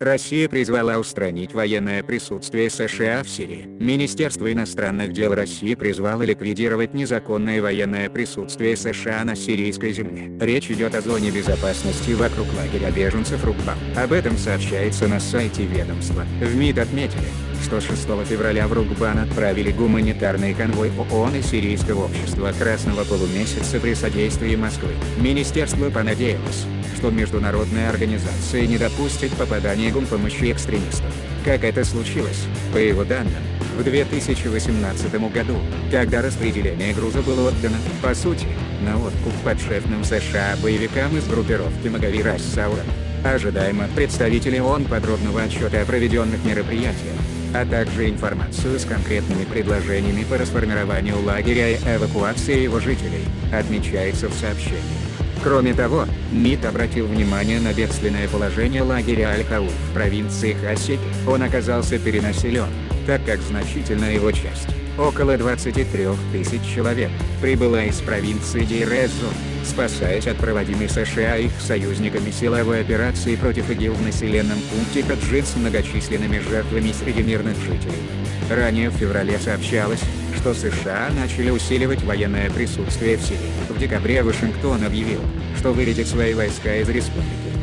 Россия призвала устранить военное присутствие США в Сирии. Министерство иностранных дел России призвало ликвидировать незаконное военное присутствие США на сирийской земле. Речь идет о зоне безопасности вокруг лагеря беженцев Рукбам. Об этом сообщается на сайте ведомства. В МИД отметили, что 6 февраля в Рукбан отправили гуманитарный конвой ООН и Сирийского общества Красного полумесяца при содействии Москвы. Министерство понадеялось, что международная организация не допустит попадания гумпомощи экстремистов. Как это случилось, по его данным, в 2018 году, когда распределение груза было отдано, по сути, на откуп подшефным США боевикам из группировки Магави Рассаура. Ожидаемо представители ООН подробного отчета о проведенных мероприятиях, а также информацию с конкретными предложениями по расформированию лагеря и эвакуации его жителей, отмечается в сообщении. Кроме того, МИД обратил внимание на бедственное положение лагеря Аль-Хауф в провинции Хасики. Он оказался перенаселен, так как значительная его часть, около 23 тысяч человек, прибыла из провинции Дейрезу, спасаясь от проводимой США и их союзниками силовой операции против ИГИЛ в населенном пункте Каджин с многочисленными жертвами среди мирных жителей. Ранее в феврале сообщалось, что США начали усиливать военное присутствие в Сирии. В декабре Вашингтон объявил, что выведет свои войска из республики.